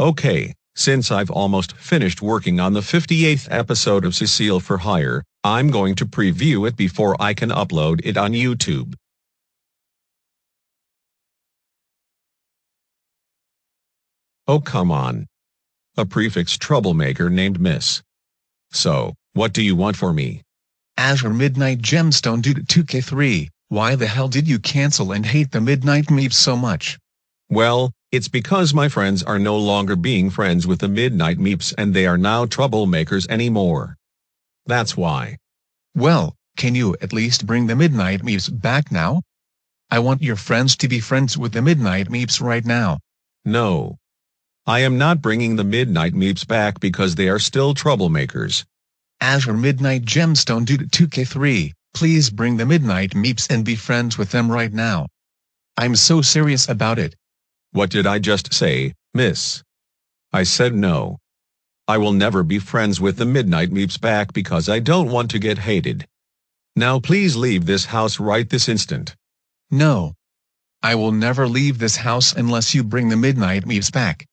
Okay, since I've almost finished working on the 58th episode of Cecile for Hire, I'm going to preview it before I can upload it on YouTube. Oh come on. A prefix troublemaker named Miss. So, what do you want for me? Azure Midnight Gemstone due to 2K3, why the hell did you cancel and hate the Midnight Meeps so much? Well, it's because my friends are no longer being friends with the Midnight Meeps and they are now troublemakers anymore. That's why. Well, can you at least bring the Midnight Meeps back now? I want your friends to be friends with the Midnight Meeps right now. No. I am not bringing the Midnight Meeps back because they are still troublemakers. Azure Midnight Gemstone to 2K3, please bring the Midnight Meeps and be friends with them right now. I'm so serious about it. What did I just say, miss? I said no. I will never be friends with the Midnight Meeps back because I don't want to get hated. Now please leave this house right this instant. No. I will never leave this house unless you bring the Midnight Meeps back.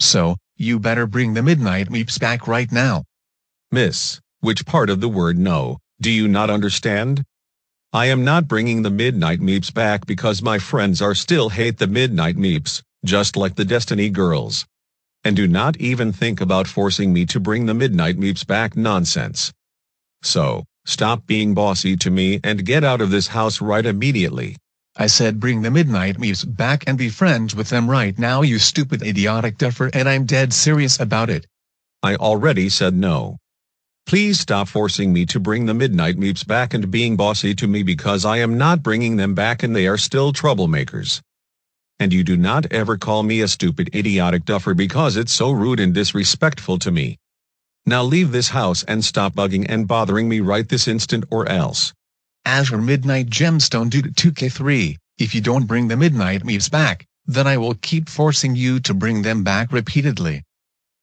So, you better bring the Midnight Meeps back right now. Miss, which part of the word no, do you not understand? I am not bringing the Midnight Meeps back because my friends are still hate the Midnight Meeps, just like the Destiny Girls. And do not even think about forcing me to bring the Midnight Meeps back nonsense. So, stop being bossy to me and get out of this house right immediately. I said bring the Midnight Meeps back and be friends with them right now you stupid idiotic duffer and I'm dead serious about it. I already said no. Please stop forcing me to bring the Midnight Meeps back and being bossy to me because I am not bringing them back and they are still troublemakers. And you do not ever call me a stupid idiotic duffer because it's so rude and disrespectful to me. Now leave this house and stop bugging and bothering me right this instant or else. Azure Midnight Gemstone due to 2K3, if you don't bring the Midnight Meeps back, then I will keep forcing you to bring them back repeatedly.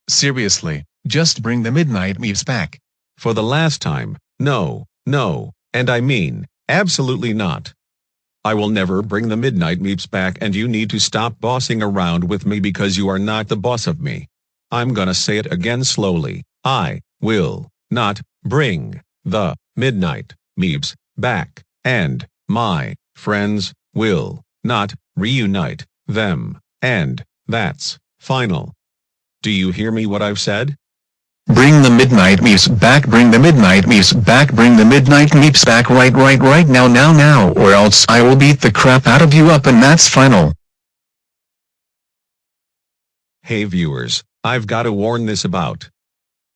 Seriously, just bring the Midnight Meeps back. For the last time, no, no, and I mean, absolutely not. I will never bring the Midnight Meeps back and you need to stop bossing around with me because you are not the boss of me. I'm gonna say it again slowly. I will not bring the Midnight Meeps back, and my friends will not reunite them, and that's final. Do you hear me what I've said? Bring the Midnight Meeps back bring the Midnight Meeps back bring the Midnight Meeps back right right right now now now or else I will beat the crap out of you up and that's final. Hey viewers, I've got to warn this about.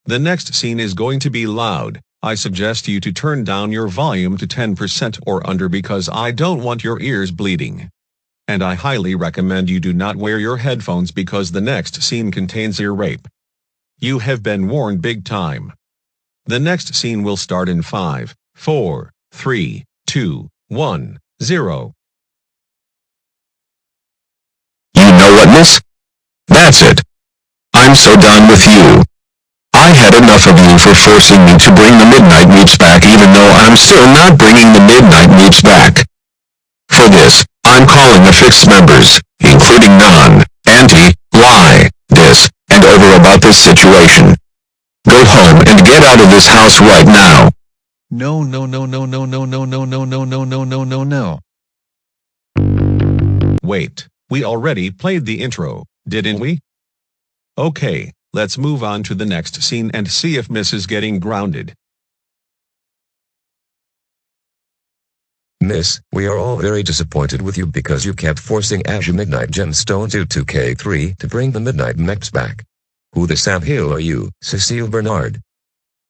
The next scene is going to be loud, I suggest you to turn down your volume to 10% or under because I don't want your ears bleeding. And I highly recommend you do not wear your headphones because the next scene contains ear rape. You have been warned big time. The next scene will start in 5, 4, 3, 2, 1, 0. You know what, miss? That's it. I'm so done with you. I had enough of you for forcing me to bring the Midnight Meeps back even though I'm still not bringing the Midnight Meeps back. For this, I'm calling the fixed members, including Non, Anti, Lie, Dis, and Over about this situation. Go home and get out of this house right now. No no no no no no no no no no no no no no no. Wait, we already played the intro, didn't we? Okay, let's move on to the next scene and see if Miss is getting grounded. Miss, we are all very disappointed with you because you kept forcing Azure Midnight Gemstone to 2K3 to bring the Midnight Meeps back. Who the Sam Hill are you, Cecile Bernard?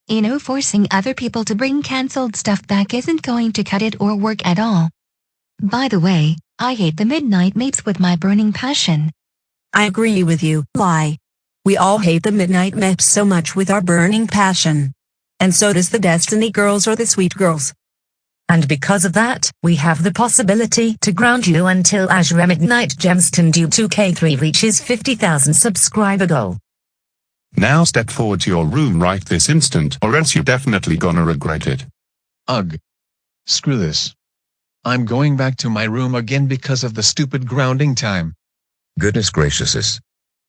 You know forcing other people to bring cancelled stuff back isn't going to cut it or work at all. By the way, I hate the Midnight Meeps with my burning passion. I agree with you, Lie. We all hate the Midnight Meeps so much with our burning passion. And so does the Destiny Girls or the Sweet Girls. And because of that, we have the possibility to ground you until Azure Midnight Gemstone due 2K3 reaches 50,000 subscriber goal. Now step forward to your room right this instant or else you're definitely gonna regret it. Ugh. Screw this. I'm going back to my room again because of the stupid grounding time. Goodness gracious.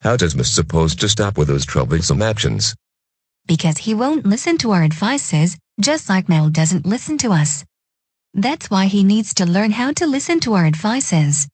How does Miss supposed to stop with those troublesome actions? Because he won't listen to our advices, just like Mel doesn't listen to us. That's why he needs to learn how to listen to our advices.